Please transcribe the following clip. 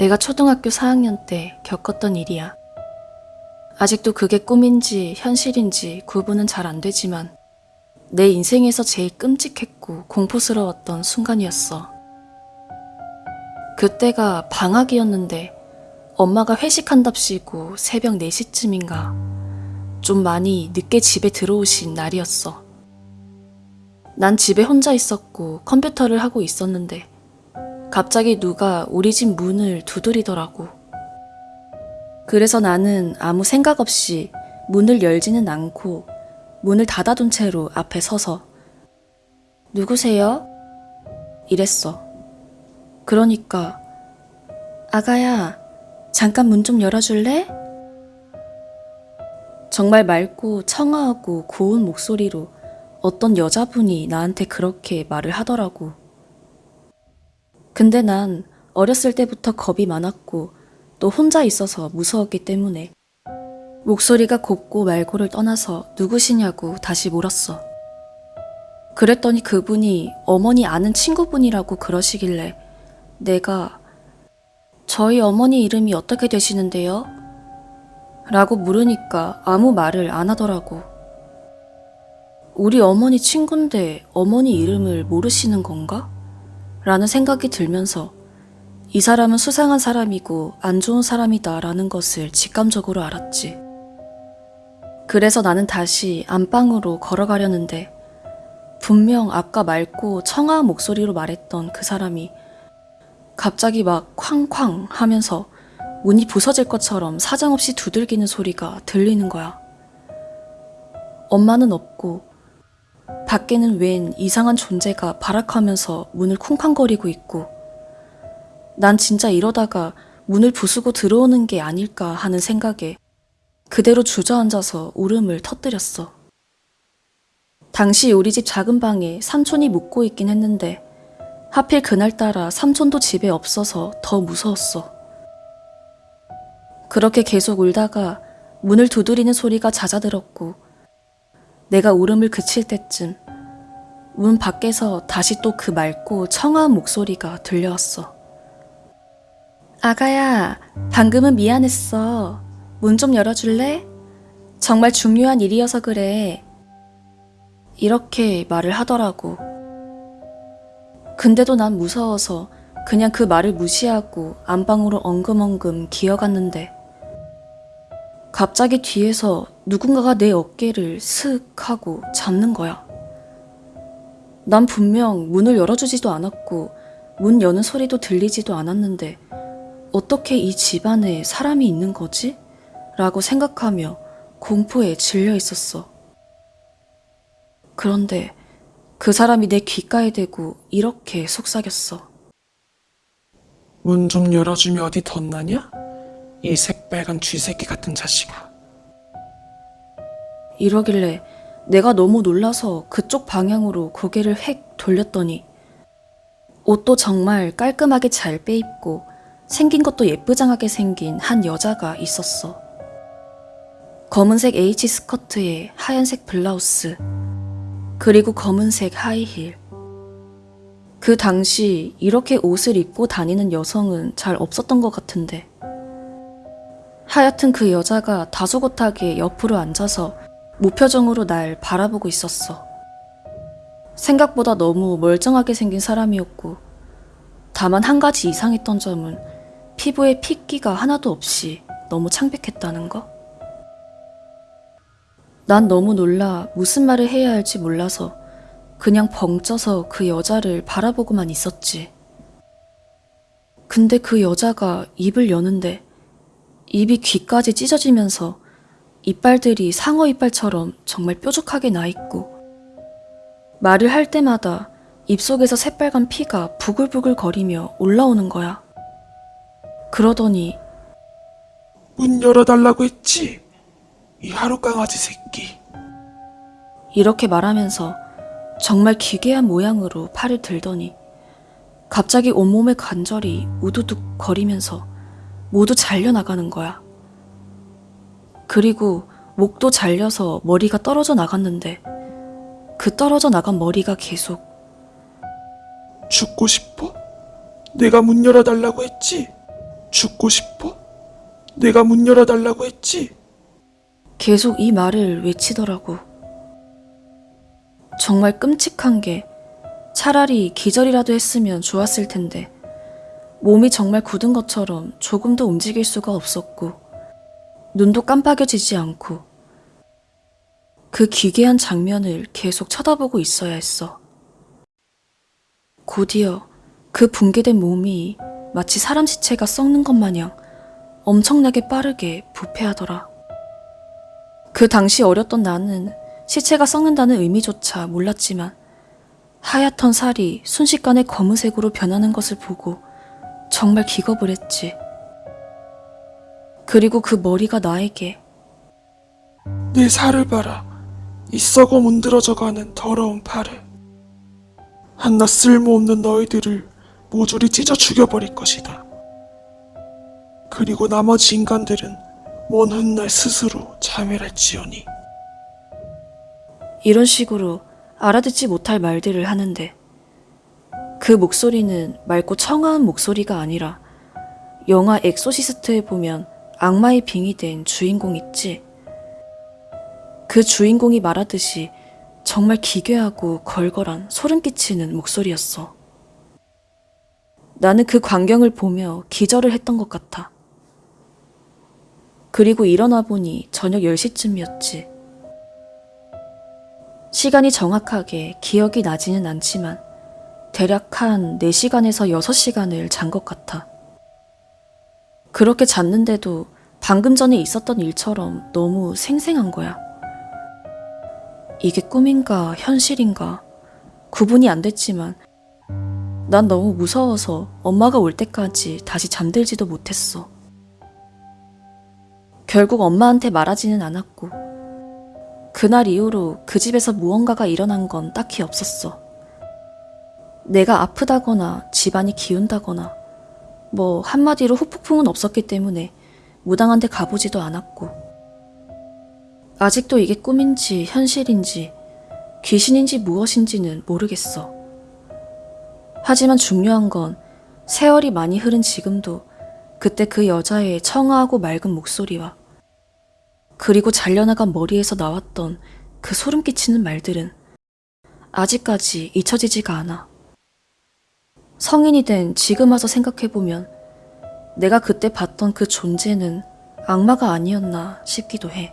내가 초등학교 4학년 때 겪었던 일이야. 아직도 그게 꿈인지 현실인지 구분은 잘 안 되지만 내 인생에서 제일 끔찍했고 공포스러웠던 순간이었어. 그때가 방학이었는데 엄마가 회식한답시고 새벽 4시쯤인가 좀 많이 늦게 집에 들어오신 날이었어. 난 집에 혼자 있었고 컴퓨터를 하고 있었는데 갑자기 누가 우리 집 문을 두드리더라고. 그래서 나는 아무 생각 없이 문을 열지는 않고 문을 닫아둔 채로 앞에 서서 누구세요? 이랬어. 그러니까 아가야 잠깐 문 좀 열어줄래? 정말 맑고 청아하고 고운 목소리로 어떤 여자분이 나한테 그렇게 말을 하더라고. 근데 난 어렸을 때부터 겁이 많았고 또 혼자 있어서 무서웠기 때문에 목소리가 곱고 말고를 떠나서 누구시냐고 다시 물었어. 그랬더니 그분이 어머니 아는 친구분이라고 그러시길래 내가 저희 어머니 이름이 어떻게 되시는데요? 라고 물으니까 아무 말을 안 하더라고. 우리 어머니 친구인데 어머니 이름을 모르시는 건가? 라는 생각이 들면서 이 사람은 수상한 사람이고 안 좋은 사람이다 라는 것을 직감적으로 알았지. 그래서 나는 다시 안방으로 걸어가려는데 분명 아까 맑고 청아한 목소리로 말했던 그 사람이 갑자기 막 쾅쾅 하면서 문이 부서질 것처럼 사정없이 두들기는 소리가 들리는 거야. 엄마는 없고 밖에는 웬 이상한 존재가 발악하면서 문을 쿵쾅거리고 있고 난 진짜 이러다가 문을 부수고 들어오는 게 아닐까 하는 생각에 그대로 주저앉아서 울음을 터뜨렸어. 당시 우리 집 작은 방에 삼촌이 묵고 있긴 했는데 하필 그날따라 삼촌도 집에 없어서 더 무서웠어. 그렇게 계속 울다가 문을 두드리는 소리가 잦아들었고 내가 울음을 그칠 때쯤 문 밖에서 다시 또 그 맑고 청아한 목소리가 들려왔어. 아가야, 방금은 미안했어. 문 좀 열어줄래? 정말 중요한 일이어서 그래. 이렇게 말을 하더라고. 근데도 난 무서워서 그냥 그 말을 무시하고 안방으로 엉금엉금 기어갔는데 갑자기 뒤에서 누군가가 내 어깨를 슥 하고 잡는 거야. 난 분명 문을 열어주지도 않았고 문 여는 소리도 들리지도 않았는데 어떻게 이 집안에 사람이 있는 거지? 라고 생각하며 공포에 질려 있었어. 그런데 그 사람이 내 귓가에 대고 이렇게 속삭였어. 문 좀 열어주면 어디 덧나냐? 이 새빨간 쥐새끼 같은 자식아. 이러길래 내가 너무 놀라서 그쪽 방향으로 고개를 획 돌렸더니 옷도 정말 깔끔하게 잘 빼입고 생긴 것도 예쁘장하게 생긴 한 여자가 있었어. 검은색 H 스커트에 하얀색 블라우스, 그리고 검은색 하이힐. 그 당시 이렇게 옷을 입고 다니는 여성은 잘 없었던 것 같은데. 하여튼 그 여자가 다소곳하게 옆으로 앉아서 무표정으로 날 바라보고 있었어. 생각보다 너무 멀쩡하게 생긴 사람이었고, 다만 한 가지 이상했던 점은 피부에 핏기가 하나도 없이 너무 창백했다는 거? 난 너무 놀라 무슨 말을 해야 할지 몰라서 그냥 벙쪄서 그 여자를 바라보고만 있었지. 근데 그 여자가 입을 여는데 입이 귀까지 찢어지면서 이빨들이 상어 이빨처럼 정말 뾰족하게 나 있고 말을 할 때마다 입속에서 새빨간 피가 부글부글 거리며 올라오는 거야. 그러더니 문 열어달라고 했지? 이 하루 강아지 새끼. 이렇게 말하면서 정말 기괴한 모양으로 팔을 들더니 갑자기 온몸의 관절이 우두둑 거리면서 모두 잘려나가는 거야. 그리고 목도 잘려서 머리가 떨어져 나갔는데 그 떨어져 나간 머리가 계속 죽고 싶어? 내가 문 열어달라고 했지? 죽고 싶어? 내가 문 열어달라고 했지? 계속 이 말을 외치더라고. 정말 끔찍한 게 차라리 기절이라도 했으면 좋았을 텐데 몸이 정말 굳은 것처럼 조금도 움직일 수가 없었고 눈도 깜빡여지지 않고 그 기괴한 장면을 계속 쳐다보고 있어야 했어. 곧이어 그 붕괴된 몸이 마치 사람 시체가 썩는 것 마냥 엄청나게 빠르게 부패하더라. 그 당시 어렸던 나는 시체가 썩는다는 의미조차 몰랐지만 하얗던 살이 순식간에 검은색으로 변하는 것을 보고 정말 기겁을 했지. 그리고 그 머리가 나에게 내 살을 봐라. 이 썩어 문드러져가는 더러운 팔을. 한낱 쓸모없는 너희들을 모조리 찢어 죽여버릴 것이다. 그리고 나머지 인간들은 먼 훗날 스스로 자멸할지어니. 이런 식으로 알아듣지 못할 말들을 하는데 그 목소리는 맑고 청아한 목소리가 아니라 영화 엑소시스트에 보면 악마의 빙의된 주인공 있지. 그 주인공이 말하듯이 정말 기괴하고 걸걸한 소름 끼치는 목소리였어. 나는 그 광경을 보며 기절을 했던 것 같아. 그리고 일어나 보니 저녁 10시쯤이었지. 시간이 정확하게 기억이 나지는 않지만 대략 한 4시간에서 6시간을 잔 것 같아. 그렇게 잤는데도 방금 전에 있었던 일처럼 너무 생생한 거야. 이게 꿈인가 현실인가 구분이 안 됐지만 난 너무 무서워서 엄마가 올 때까지 다시 잠들지도 못했어. 결국 엄마한테 말하지는 않았고 그날 이후로 그 집에서 무언가가 일어난 건 딱히 없었어. 내가 아프다거나 집안이 기운다거나 뭐 한마디로 후폭풍은 없었기 때문에 무당한테 가보지도 않았고 아직도 이게 꿈인지 현실인지 귀신인지 무엇인지는 모르겠어. 하지만 중요한 건 세월이 많이 흐른 지금도 그때 그 여자의 청아하고 맑은 목소리와 그리고 잘려나간 머리에서 나왔던 그 소름 끼치는 말들은 아직까지 잊혀지지가 않아. 성인이 된 지금 와서 생각해보면 내가 그때 봤던 그 존재는 악마가 아니었나 싶기도 해.